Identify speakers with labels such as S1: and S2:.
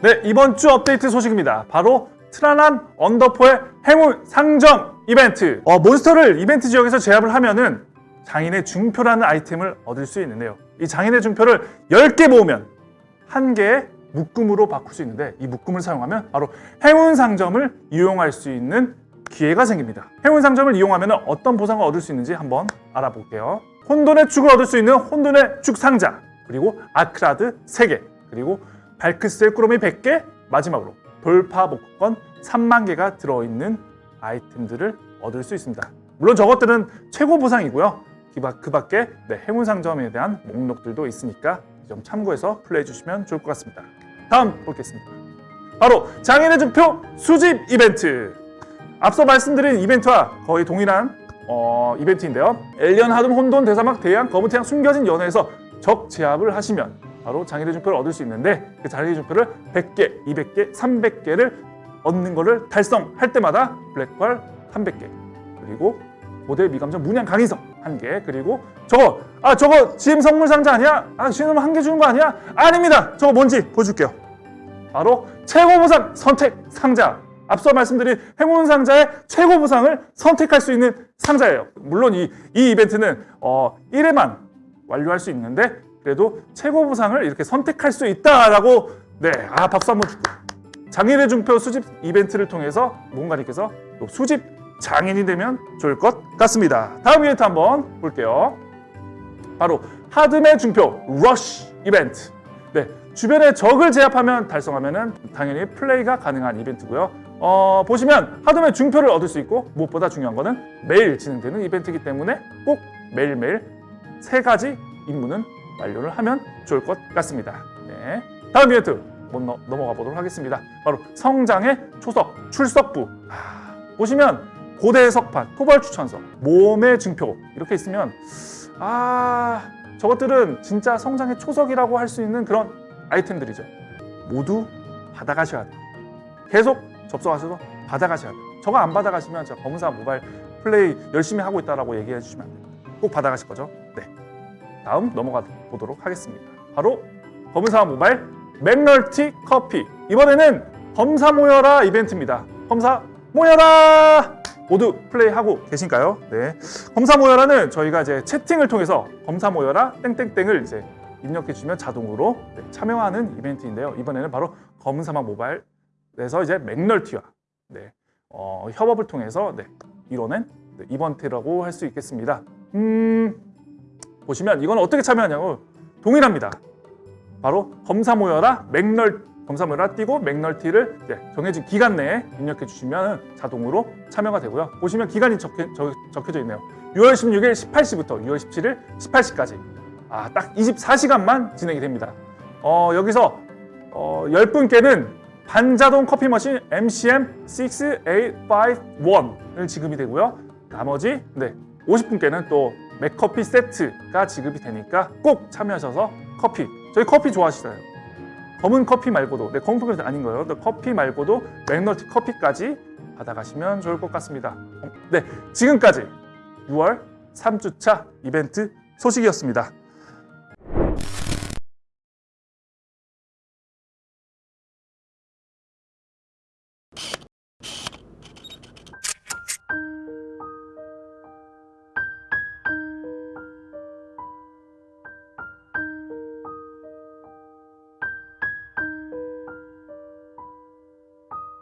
S1: 네, 이번 주 업데이트 소식입니다. 바로 트라난 언더포의 행운 상점 이벤트. 어, 몬스터를 이벤트 지역에서 제압을 하면은 장인의 중표라는 아이템을 얻을 수 있는데요. 이 장인의 중표를 10개 모으면 한 개의 묶음으로 바꿀 수 있는데 이 묶음을 사용하면 바로 행운 상점을 이용할 수 있는 기회가 생깁니다. 행운 상점을 이용하면 어떤 보상을 얻을 수 있는지 한번 알아볼게요. 혼돈의 축을 얻을 수 있는 혼돈의 축 상자, 그리고 아크라드 3개, 그리고 발크스의 꾸러미 100개, 마지막으로 돌파 복권 3만 개가 들어있는 아이템들을 얻을 수 있습니다. 물론 저것들은 최고 보상이고요. 그 밖에 네, 행운 상점에 대한 목록들도 있으니까 이점 참고해서 플레이해 주시면 좋을 것 같습니다. 다음 보겠습니다. 바로 장인의 증표 수집 이벤트. 앞서 말씀드린 이벤트와 거의 동일한 어, 이벤트인데요. 엘리언 하둠 혼돈 대사막 대양 검은 태양 숨겨진 연회에서 적 제압을 하시면 바로 장인의 증표를 얻을 수 있는데 그 장인의 증표를 100개, 200개, 300개를 얻는 거를 달성할 때마다 블랙펄 300개 그리고 모델 미감정 문양 강의석 한개 그리고 저거 아 저거 GM 선물 상자 아니야? 아 GM 한 개 주는 거 아니야? 아닙니다. 저거 뭔지 보여줄게요. 바로 최고 보상 선택 상자. 앞서 말씀드린 행운 상자의 최고 보상을 선택할 수 있는 상자예요. 물론 이, 이 이벤트는 어, 1회만 완료할 수 있는데 그래도 최고 보상을 이렇게 선택할 수 있다라고 네, 아 박수 한번 주고 장인의 중표 수집 이벤트를 통해서 뭔가님께서 또 수집 장인이 되면 좋을 것 같습니다. 다음 이벤트 한번 볼게요. 바로 하드맨 중표 러쉬 이벤트. 네, 주변에 적을 제압하면 달성하면 은 당연히 플레이가 가능한 이벤트고요. 어, 보시면 하드맨 중표를 얻을 수 있고 무엇보다 중요한 거는 매일 진행되는 이벤트이기 때문에 꼭 매일매일 세 가지 임무는 완료를 하면 좋을 것 같습니다. 네. 다음 이벤트 못 넘- 넘어가 보도록 하겠습니다. 바로 성장의 초석, 출석부. 아, 보시면 고대 석판, 토벌 추천서, 몸의 증표 이렇게 있으면 아 저것들은 진짜 성장의 초석이라고 할 수 있는 그런 아이템들이죠. 모두 받아가셔야 돼요. 계속 접속하셔서 받아가셔야 돼요. 저거 안 받아가시면 저 검사 모바일 플레이 열심히 하고 있다라고 얘기해 주시면 안 됩니다. 꼭 받아가실 거죠? 네. 다음 넘어가 보도록 하겠습니다. 바로 검사 모바일 맥널티 커피. 이번에는 검사 모여라 이벤트입니다. 검사 모여라! 모두 플레이하고 계신가요? 네. 검사 모여라는 저희가 이제 채팅을 통해서 검사 모여라 땡땡땡을 이제 입력해 주시면 자동으로 네, 참여하는 이벤트인데요. 이번에는 바로 검사마 모바일에서 이제 맥널티와 네, 어, 협업을 통해서 네, 이뤄낸 네, 이벤트라고 할 수 있겠습니다. 음, 보시면 이건 어떻게 참여하냐고 동일합니다. 바로 검사 모여라 맥널 검사 모여라 띄고 맥널티를 정해진 기간 내에 입력해 주시면 자동으로 참여가 되고요. 보시면 기간이 적혀, 적, 적혀 져 있네요. 6월 16일 18시부터 6월 17일 18시까지 아, 딱 24시간만 진행이 됩니다. 어, 여기서 어, 10분께는 반자동 커피 머신 MCM 6851을 지급이 되고요. 나머지 네, 50분께는 또 맥커피 세트가 지급이 되니까 꼭 참여하셔서 커피 저희 커피 좋아하시잖아요. 검은 커피 말고도 네, 검은 커피 아닌 거예요. 커피 말고도 맥널티 커피까지 받아가시면 좋을 것 같습니다. 네, 지금까지 6월 3주차 이벤트 소식이었습니다.